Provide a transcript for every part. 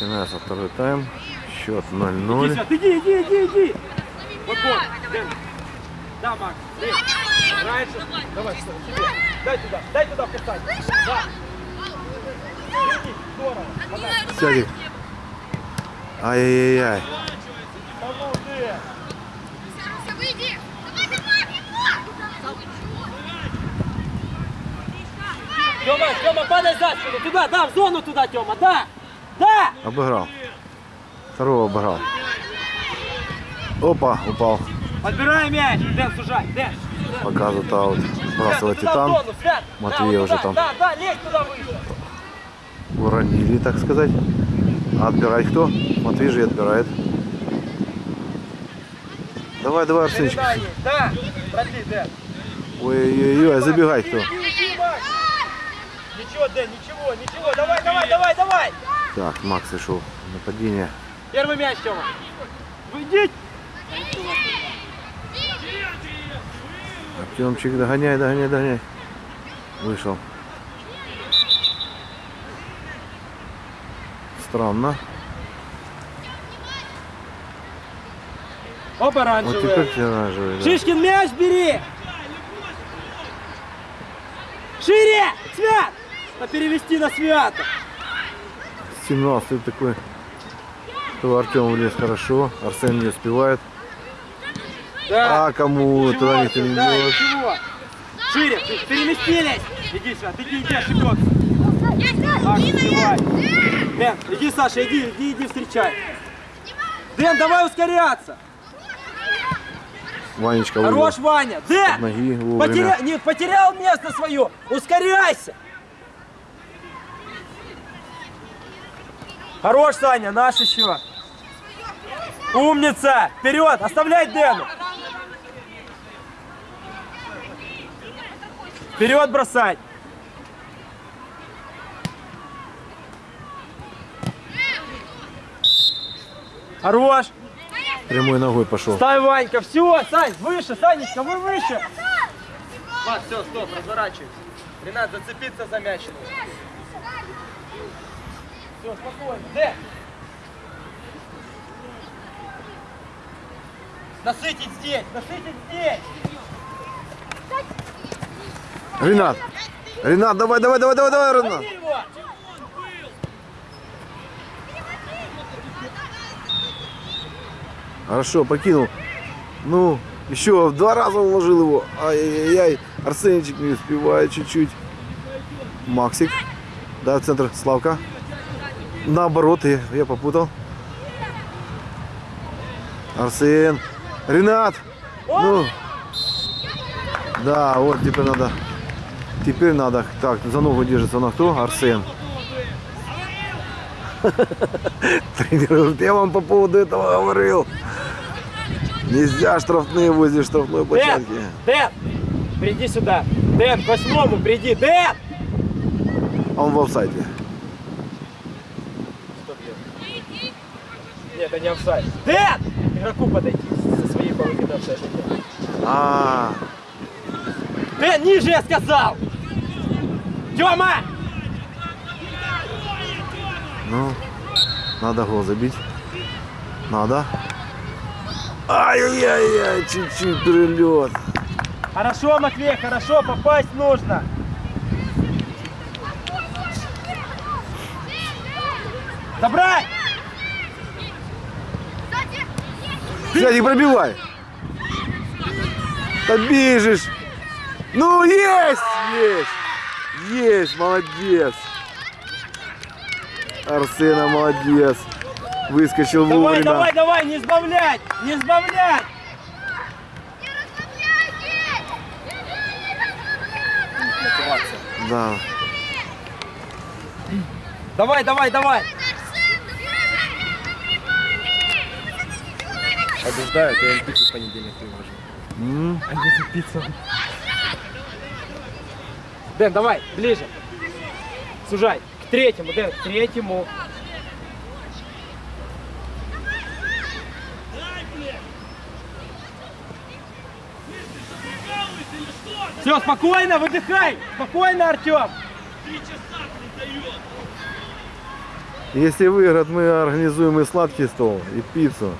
Начинается второй тайм. Счет Иди 0-0. сюда, иди, иди, иди, иди. Вот, вот. Да, Макс. Раньше. Давай, что, себе. Дай туда, дай туда вкасать. Да. Иди, Здорово. Сядет. Ай-яй-яй. Тёма, Тёма, падай за спину. Туда, да, в зону туда, Тёма, да. Да. Обыграл. Второго обыграл. Опа, упал. Подбирай мяч. Дэн, сужай. Дэн. Показывает аут. Сбрасывает Титан. Матвей да, уже там. Да, да, лезь туда выше. Уронили, так сказать. А отбирать кто? Матвей же и отбирает. Давай, давай, Арсенчик. Да. Продли, Дэн. Ой-ой-ой, забегай кто. Ничего, Дэн, ничего, ничего. Давай, давай, давай, давай. Так, Макс решил нападение. Первый мяч, Тёма. Выйди. Артемчик, догоняй, догоняй, догоняй. Вышел. Странно. Оба Вот оранжевые. теперь все оранжевые, да. Шишкин, мяч бери! Шире! Свят! А перевести на Свята. 17 такой. То Артем влез хорошо, Арсен не успевает. Да. А кому Ничего, туда никто не да, идет. ничего. Шире, переместились. Иди, иди, иди, ошибется. Так, успевай. Дэн, иди, Саша, иди, иди, иди, встречай. Дэн, давай ускоряться. Ванечка Хорош, Ваня. от Дэн, ноги вовремя. потеря... не, потерял место свое. Ускоряйся. Хорош, Саня, наш еще. Умница! Вперед! Оставляй Дэну! Вперед бросать! Хорош! Прямой ногой пошел. Ставь, Ванька, все, Сань, выше, Санечка, вы выше. Влад, все, стоп, разворачивайся. Ренат, зацепиться за мяч. Все, спокойно. Дэ. Насытить здесь, насытить здесь. Ренат! Ренат, давай, давай, давай, давай, давай, Ренат! Хорошо, покинул. Ну, еще в два раза уложил его. Ай-яй-яй. Арсенчик не успевает чуть-чуть. Максик. Да, в центр Славка. Наоборот, я, я попутал. Арсен. Ренат. Ну. Да, вот теперь надо. Теперь надо. Так, за ногу держится на кто? Арсен. Говорит, я вам по поводу этого говорил. Нельзя штрафные возле штрафной Дэн, площадки. Дэн, приди сюда. Дэн, к восьмому приди. Дэн! А он в офсайде. Нет, это не офсайд. Дэн! Игроку подойти со своей половины офсайда. А, Дэн, ниже я сказал! Тёма! ну, надо гол забить. Надо. Ай-яй-яй, чуть-чуть перелет. Хорошо, Матвей, хорошо, попасть нужно. Забрать! Сядь, пробивай. Да бежишь. Ну, есть, есть. Есть, молодец. Арсена молодец. Выскочил Давай, вовремя. давай, давай, не сбавлять! Не сбавлять! Да. Давай, давай, давай! Побеждают, я им пиццу в понедельник привожу. А не за пиццу. Дэн, давай, ближе. Сужай. К третьему, Дэн, к третьему. Все, спокойно, выдыхай! Спокойно, Артем! Если выиграют, мы организуем и сладкий стол, и пиццу.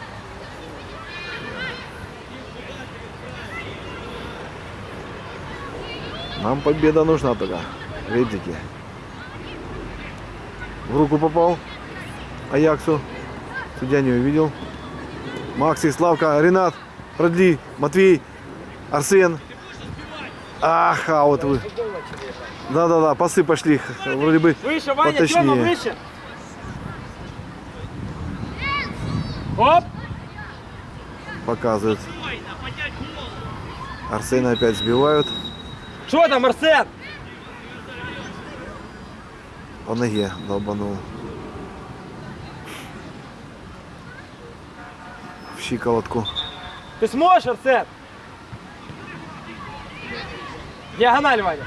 Нам победа нужна только. Ребзики. В руку попал. Аяксу. Судья не увидел. Макси, Славка, Ренат, продли, Матвей, Арсен. Ах, а вот вы. Да-да-да, пасы пошли. Вроде бы Выше, Ваня, поточнее. Тёма, выше. Оп! показывают. Арсена опять сбивают Что там, Арсен? по ноге долбанул. В щиколотку. Ты сможешь, Арсен? Диагональ, Ваня.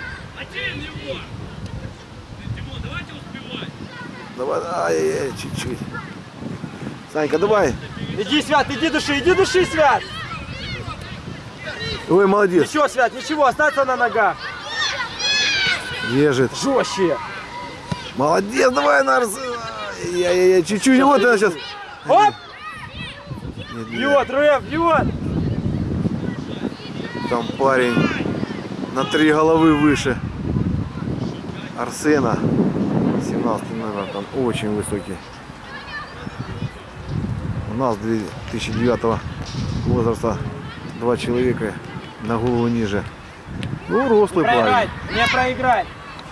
Давай, ай-яй-яй, чуть-чуть. Санька, давай. Иди, Свят, иди души, иди души, Свят. Ой, молодец. Ничего, Свят, ничего, остаться на ногах. Держит. Жестче. Молодец, давай, Нарс. Ай-яй-яй, чуть-чуть. Вот она сейчас. Оп! Нет, нет. Бьет, Рэп, бьет. Там парень на три головы выше Арсена. 17 номер, там очень высокий. У нас 2009 возраста два человека на голову ниже. Ну, рослый Проиграть, парень. не проиграть.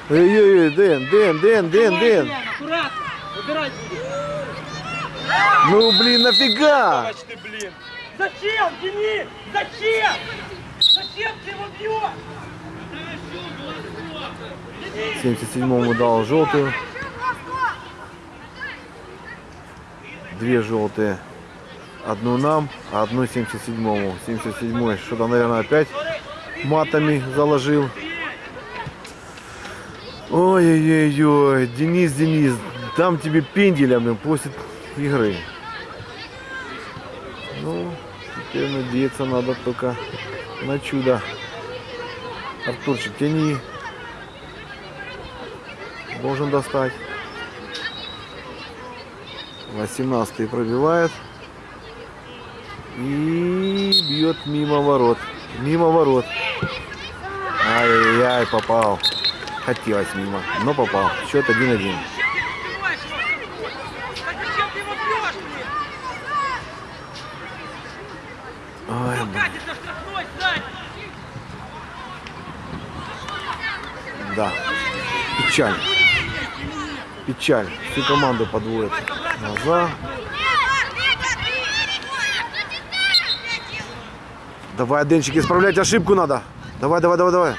Эй-эй-эй, Дэн, Дэн, Дэн, Дэн, Дэн. Аккуратно, будет. Ну, блин, нафига? Ты, блин. Зачем, Денис? Зачем? Зачем ты его бьешь? 77-му дал желтую. Две желтые. Одну нам, а одну 77-му. 77-й что-то, наверное, опять матами заложил. Ой-ой-ой, Денис, Денис, дам тебе пенделя, после игры. Ну, теперь надеяться надо только на чудо. Артурчик, тяни. Должен достать. 18 пробивает. И бьет мимо ворот. Мимо ворот. Ай-яй-яй, попал. Хотелось мимо, но попал. Счет 1-1. Зачем ты его бьешь, блин? Ой. Да. Печаль. Печаль. Всю команду подводит. Назад. Давай, Денчик, исправлять ошибку надо. Давай, давай, давай, давай.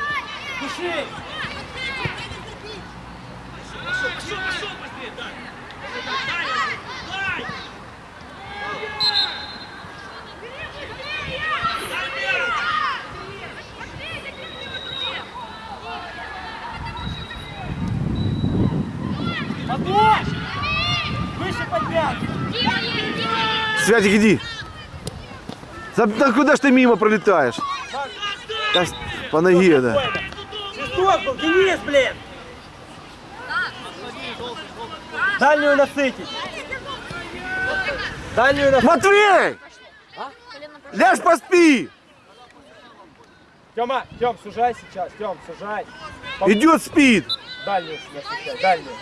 Святик, иди. Да, да куда ж ты мимо пролетаешь? Да, по ноге, да. Свисток был, Денис, блин! Дальнюю насытить! Дальнюю насытить! Матвей! Ляжь поспи! Тёма, Тём, сужай сейчас, Тём, сужай. Идет спид. Дальнюю насыщай, дальнюю.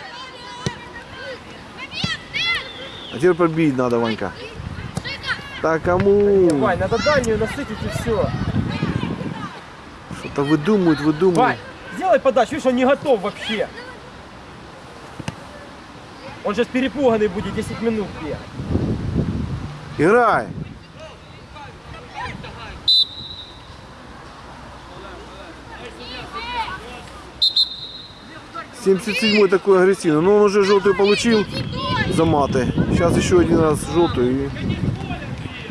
А теперь пробить надо, Ванька. Да кому? Вань, надо дальнюю насытить и все. Что-то выдумывают, выдумывают. Вань, сделай подачу, видишь, он не готов вообще. Он сейчас перепуганный будет 10 минут бегать. Играй. Семьдесят седьмой такой агрессивный. Но он уже желтую получил за маты. Сейчас еще один раз желтую и,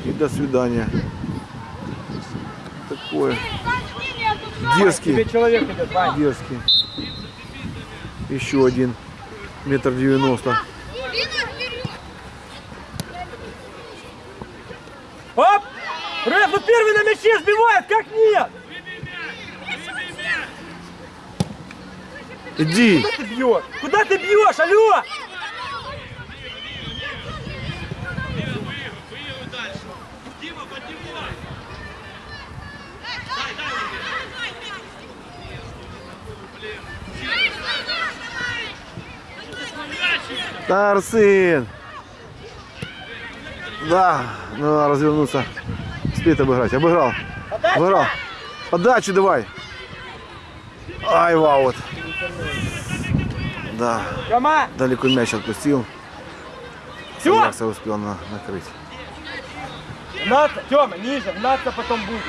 и до свидания. Такое. Дерзкий. Тебе человек идет. Дерзкий. Еще один. Метр девяносто. Оп! Рэп, ну первый на мяче сбивает, как нет? Иди. Куда ты бьешь? Куда ты бьешь, алло? Да, Арсен. Да, ну надо развернуться. Успеет обыграть. Обыграл. Обыграл. Подачу давай. Ай, вау, вот. Да, далеко мяч отпустил. Все! Аякса успел на- накрыть. Гнаться, Тёма, ниже, гнаться потом будет.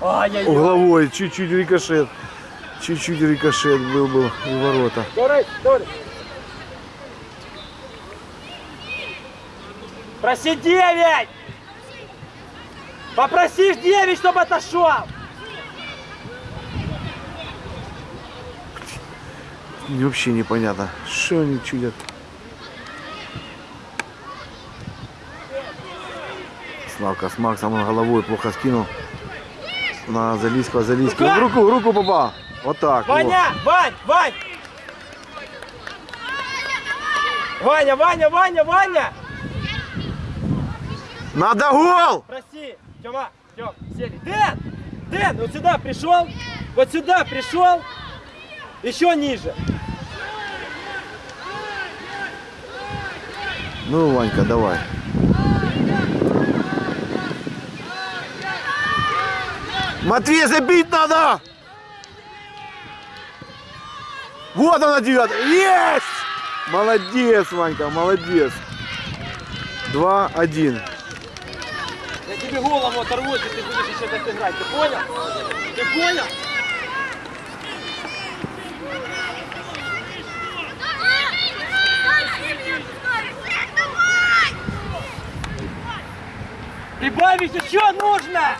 Ай-яй-яй. Угловой, чуть-чуть рикошет. Чуть-чуть рикошет был был и ворота. Проси 9! Попросишь 9, чтобы отошел! Мне вообще непонятно, что они чудят. Славка с Максом он головой плохо скинул. На Залийского. Рука! В руку, руку попал. Вот так. вот. Ваня! Вань! Вань! Ваня, Ваня, Ваня, Ваня! Надо гол! Проси! Тёма, Тём, сели. Дэн! Дэн, вот сюда пришел! Вот сюда пришел! Еще ниже! Ну, Ванька, давай. Матвей, забить надо! Вот она девятая. Есть! Молодец, Ванька, молодец. Два, один. Я тебе голову оторву, если ты будешь еще так играть. Ты понял? Ты понял? Прибавить еще нужно!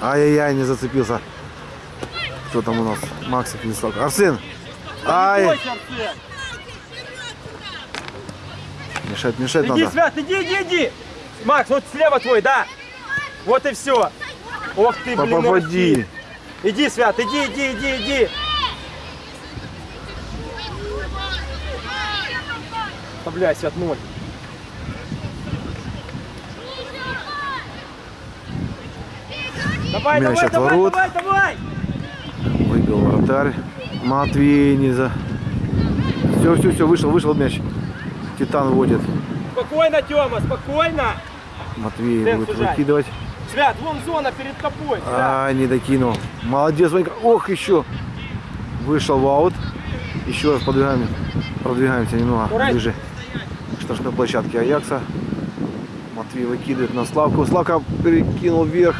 Ай-яй-яй, не зацепился. Кто там у нас? Максик не стал. Арсен! Ай! Арсен. Мешать, мешать Иди, надо. Свят, иди, иди, иди! Макс, вот слева твой, да? Вот и все. Ох ты, блин, Попади. Иди, Свят, иди, иди, иди, иди. Оставляй, Свят, ноль. Давай, Мяч давай, от давай, ворот. давай, давай! Выбил вратарь. Матвей не за... Все, все, все, вышел, вышел мяч. Титан водит. Спокойно, Тёма, спокойно. Матвей Дэн, будет сужай. выкидывать. Свят, вон зона перед тобой. Свят. А, не докинул. Молодец, Ванька. Ох, еще. Вышел в аут. Еще раз подвигаем, продвигаемся немного Ура! ближе к штрафной площадке Аякса. Матвей выкидывает на Славку. Славка перекинул вверх.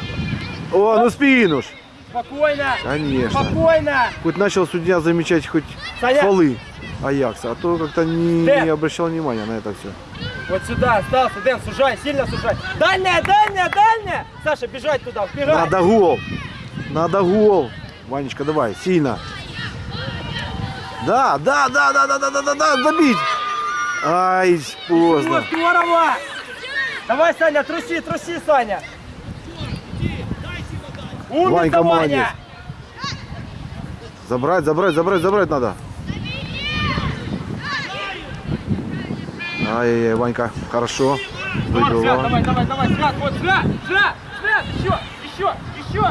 О, ну спину ж. Спокойно. Конечно. Спокойно. Хоть начал судья замечать хоть Саня. фолы Аякса, а то как-то не, Дэн. не обращал внимания на это все. Вот сюда остался, Дэн, сужай, сильно сужай. Дальняя, дальняя, дальняя. Саша, бежать туда, вбегай. Надо гол. Надо гол. Ванечка, давай, сильно. Да, да, да, да, да, да, да, да, да, забить. Ай, поздно. здорово. Давай, Саня, труси, труси, Саня. Умница, Ванька молодец. Забрать, забрать, забрать, забрать надо. Ай-яй-яй, Ванька, хорошо. Давай, Выбил Свят, давай, давай, давай, Свят, вот, Свят, Свят, Свят, еще, еще, еще.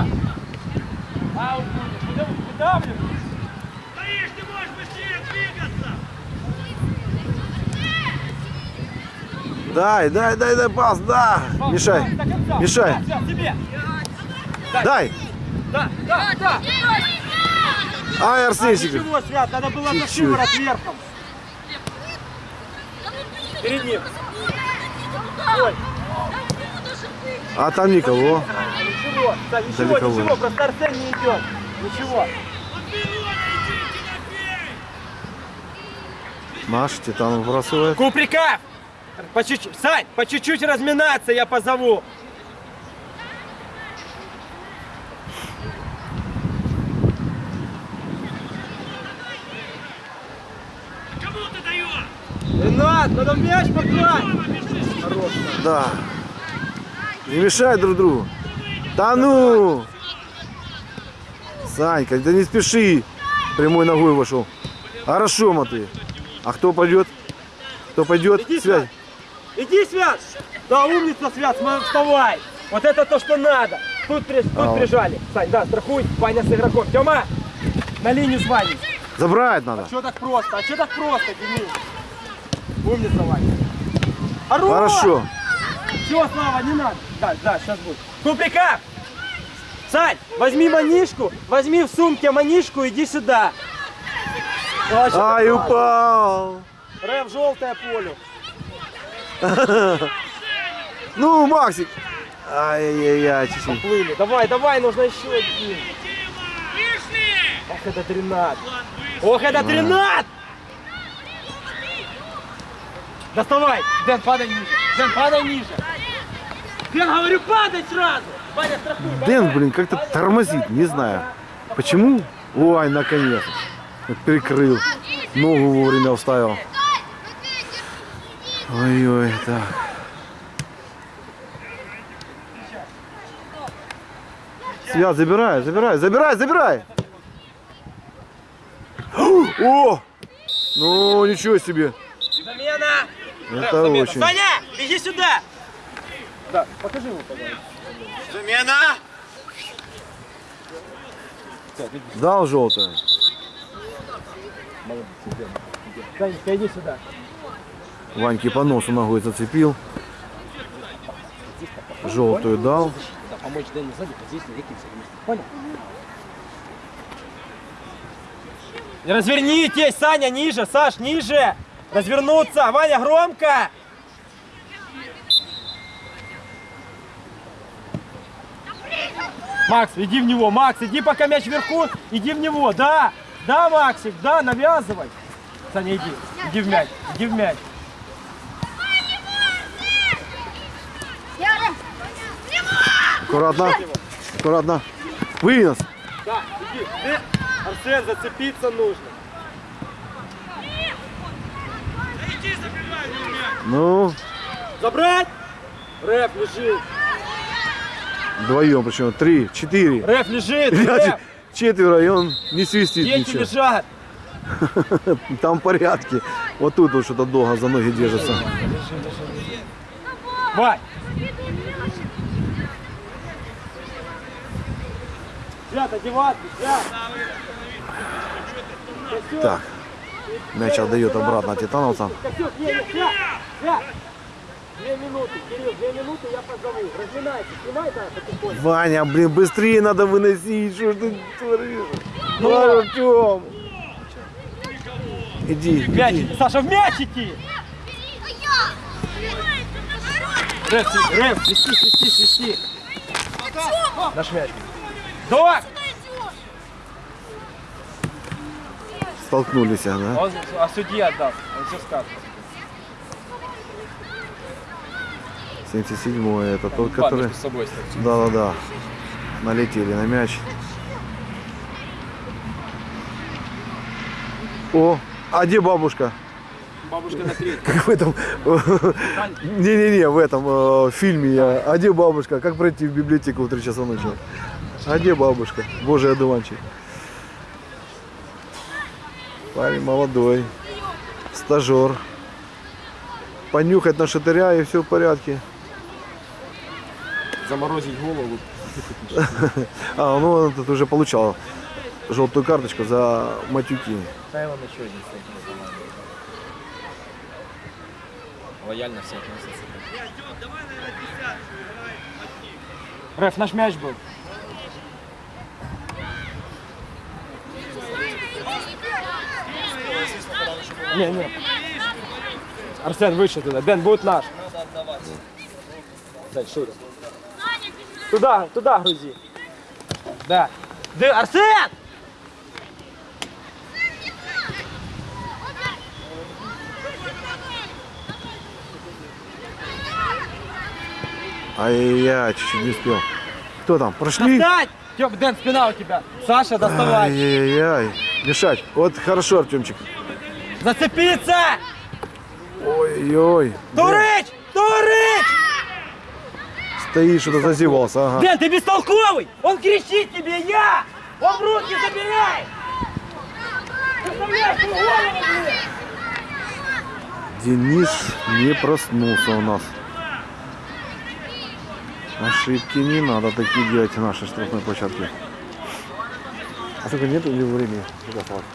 Аут будет, выдав- выдавливай. Стоишь, ты можешь быстрее двигаться! Дай, дай, дай, дай пас, да. Пас, Мешай, пас, до конца. мешай. Да, Свят, тебе. Дай. Да, да, да. А, Арсенчик. ничего, Свят, надо было за шиворот верхом. Перед ним. Ой, А там никого. а, ничего, да, ничего, Далеково. ничего, просто Арсен не идет. Ничего. Наш Титан выбрасывает. Куприков! По чуть-чуть, Сань, по чуть-чуть разминаться я позову. Кому ты надо в мяч покласть. Хорош. Да. Не мешай друг другу. Да ну! Санька, да не спеши. Прямой ногой вошел. Хорошо, Матвей. А кто пойдет? Кто пойдет? Иди, Связь. Иди, Свят! Да, умница, Свят, вставай! Вот это то, что надо! Тут, тут А, прижали. Сань, да, страхуй, Ваня с игроком. Тёма, на линию с Ваней. Забрать надо. Что так просто? А что так просто, Денис? Умница, Ваня. Хорош! Хорошо. Все, Слава, не надо. Да, да, сейчас будет. Куприка! Сань, возьми манишку, возьми в сумке манишку, иди сюда. О, Ай, упал. Рэп, желтое поле. Ну, Максик. Ай-яй-яй, чуть-чуть. Плыли. Давай, давай, нужно еще один. Ох, это тринат. Ох, это тринат! Доставай! Дэн, падай ниже. Дэн, падай ниже. Дэн, говорю, падай сразу. Ваня, страхуй. Дэн, блин, как-то тормозит, не знаю. Почему? Ой, наконец. Прикрыл. Ногу вовремя вставил. Ой-ой, так. Свят, забирай, забирай, забирай, забирай! О! Ну, ничего себе. Замена! Это Замена. очень. Саня, иди сюда! Да, покажи ему, пожалуйста. Замена! Дал желтое. Санечка, иди сюда. Ваньки по носу ногой зацепил. Желтую дал. Да, помочь Дэну сзади, вот здесь реки Понял? Развернитесь, Саня, ниже, Саш, ниже! Развернуться! Ваня, громко! Макс, иди в него, Макс, иди пока мяч вверху, иди в него, да, да, Максик, да, навязывай. Саня, иди, иди в мяч, иди в мяч. Аккуратно. Аккуратно. Вынес. Да, иди, ты, Арсен, зацепиться нужно. Да иди забивай, ну, Забрать! Рэп лежит, вдвоем причем. Три, четыре. рэп лежит, Ребят, рэп, четверо, и он не свистит дети ничего. лежат. Там в порядке. Вот тут вот что-то долго за ноги держится. Вань! Свят, одеваться! Так. Мяч отдает обратно титановцам. Две минуты, Кирилл, две минуты, я позову. Разминайся, снимай да, потихоньку. Ваня, блин, быстрее надо выносить. Что ж ты творишь? Ну, Артем. Иди, иди. Саша, в мяч идти! Рэп, рэп, свисти, свисти, свисти. Наш мяч. Док! Столкнулись, да? Он, а судья отдаст, он все скажет. 77 это тот, который... Да-да-да. Налетели на мяч. О, а где бабушка? Бабушка на треть. Как в этом... Не-не-не, в этом э, фильме я. А где бабушка? Как пройти в библиотеку в 3 часа ночи? А где бабушка? Божий одуванчик. Парень молодой. Стажер. Понюхать на шатыря и все в порядке. Заморозить голову. А, ну он тут уже получал желтую карточку за матюки. Да, он еще один стоит. Лояльно все относятся. Рэф, наш мяч был. Не, не. Арсен, выше туда. Дэн, будет наш. Дай, шире. Туда, туда грузи. Да. Дэн, Арсен! Ай-яй-яй, чуть-чуть не успел. Кто там? Прошли? Достать! Тём, Дэн, спина у тебя. Саша, доставай. Ай-яй-яй. Мешать. Вот хорошо, Артемчик. Зацепиться! Ой-ой. Турыч! Стоит, что-то зазевался. Ага. Дэн, ты бестолковый! Он кричит тебе, я! Он руки забирай! Денис не проснулся у нас. Ошибки не надо такие делать в нашей штрафной площадке. А сколько нет или времени? Сколько осталось?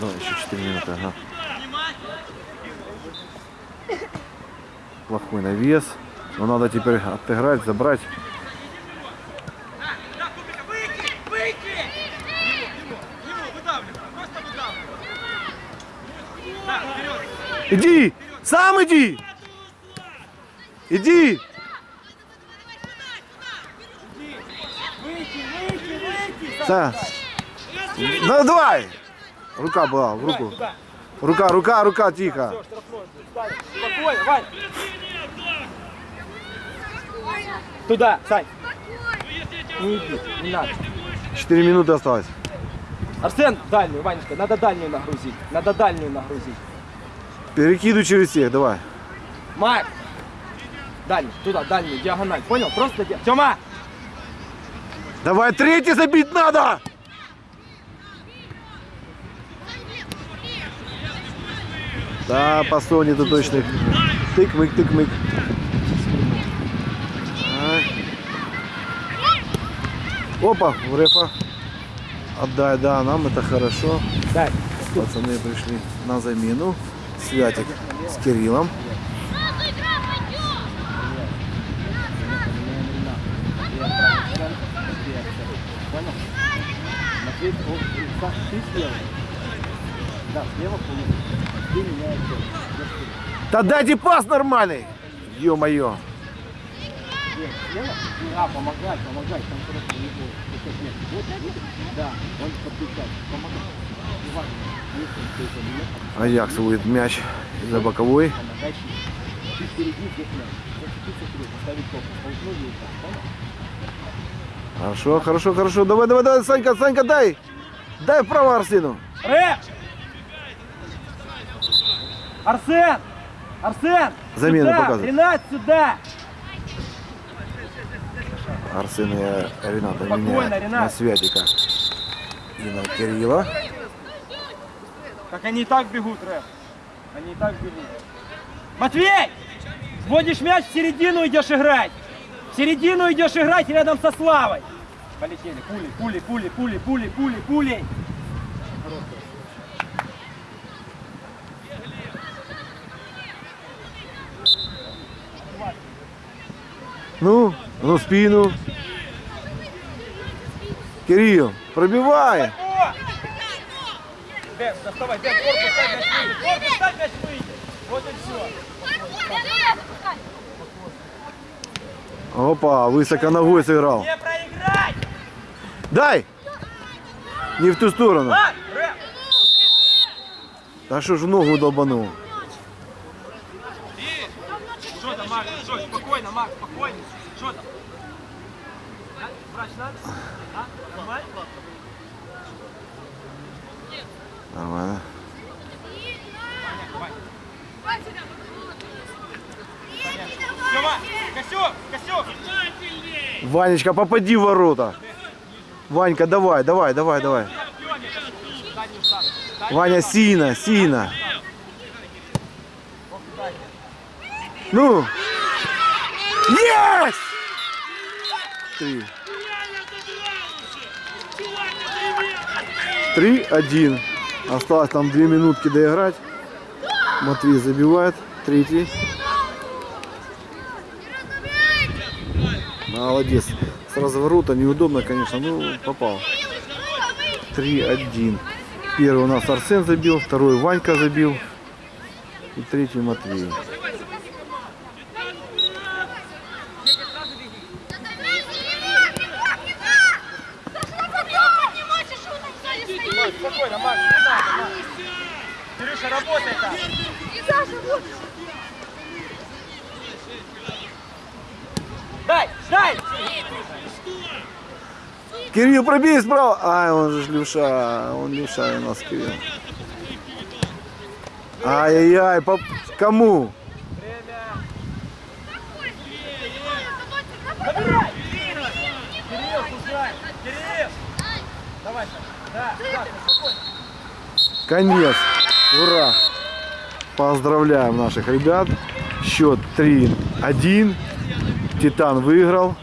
Да, еще 4 минуты, ага. Плохой навес. Но надо теперь отыграть, забрать. Да. Да! Иди! Сам иди! Иди! Са. Ну давай! Рука была, в руку. Рука, рука, рука, тихо. Спокойно, Вань. Туда, Сань. Не иди, не надо. 4 минуты осталось. Арсен, дальнюю, Ванечка, надо дальнюю нагрузить. Надо дальнюю нагрузить. Перекидывай через всех, давай. Марк! Дальнюю, туда, дальнюю, диагональ. Понял? Просто ди... Тёма! Давай, третий забить надо! Да, по Соне ты точно. Тык-мык, тык-мык. Опа, у рефа. Отдай, да, нам это хорошо. Дай. Пацаны пришли на замену. Святик с Кириллом. Да дайте пас нормальный! Ё-моё! А, помогай, помогай, там просто не будет. нет. Вот, да, он подключает, можешь, Аякс будет мяч за боковой. Хорошо, хорошо, хорошо. Давай, давай, давай, Санька, Санька, дай! Дай вправо Арсену. Рэп! Арсен! Арсен! Замену сюда! показывай. Ренат, сюда! Арсен и Рената Спокойно, меняют на Ренат. Святика и на Кирилла. Как они и так бегут, Рэп. Они и так бегут. Матвей! Вводишь мяч в середину идешь играть. В середину идешь играть рядом со Славой. Полетели. Пули, пули, пули, пули, пули, пули, пули. Ну, ну спину. Кирилл, пробивай. О! Бен, доставай, Бен, корпус ставь мяч выйдет. Корпус ставь мяч выйдет. Вот и все. Опа, высоко ногой сыграл. Не проиграть! Дай! Не в ту сторону. Да что ж ногу долбанул? Что там, Макс? Что, спокойно, Макс, спокойно. Что там? А? Врач надо? А? Нормально? Нормально. Ванечка, попади в ворота. Ванька, давай, давай, давай, давай. Ваня, сильно, сильно. Ну! Есть! Три. Три, один. Осталось там две минутки доиграть. Матвей забивает. Третий. Молодец. С разворота неудобно, конечно. Ну, попал. 3-1. Первый у нас Арсен забил, второй Ванька забил. И третий Матвей. Спокойно, Макс, не надо, Макс. Кирюша, работай там. Дай, дай! Кирилл, пробей справа. Ай, он же левша. Он левша у нас Кирилл. Ай-яй-яй, по... кому? Конец. Ура! Поздравляем наших ребят. Счет 3-1. Титан выиграл.